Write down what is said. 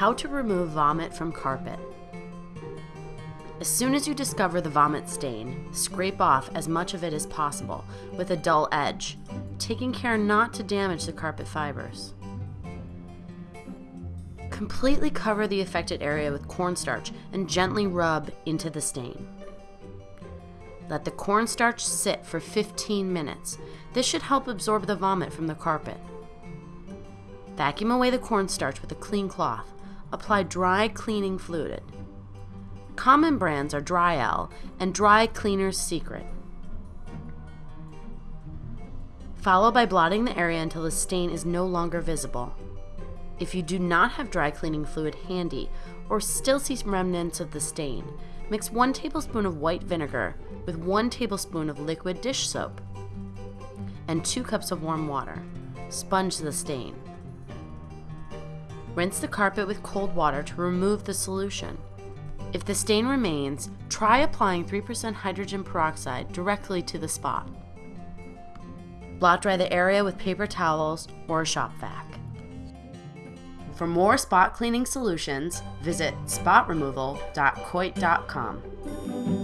How to remove vomit from carpet. As soon as you discover the vomit stain, scrape off as much of it as possible with a dull edge, taking care not to damage the carpet fibers. Completely cover the affected area with cornstarch and gently rub into the stain. Let the cornstarch sit for 15 minutes. This should help absorb the vomit from the carpet. Vacuum away the cornstarch with a clean cloth. Apply dry cleaning fluid. Common brands are Dryel and Dry Cleaner's Secret. Follow by blotting the area until the stain is no longer visible. If you do not have dry cleaning fluid handy or still see remnants of the stain, mix 1 tablespoon of white vinegar with 1 tablespoon of liquid dish soap and 2 cups of warm water. Sponge the stain. Rinse the carpet with cold water to remove the solution. If the stain remains, try applying 3% hydrogen peroxide directly to the spot. Blot dry the area with paper towels or a shop vac. For more spot cleaning solutions, visit spotremoval.coit.com.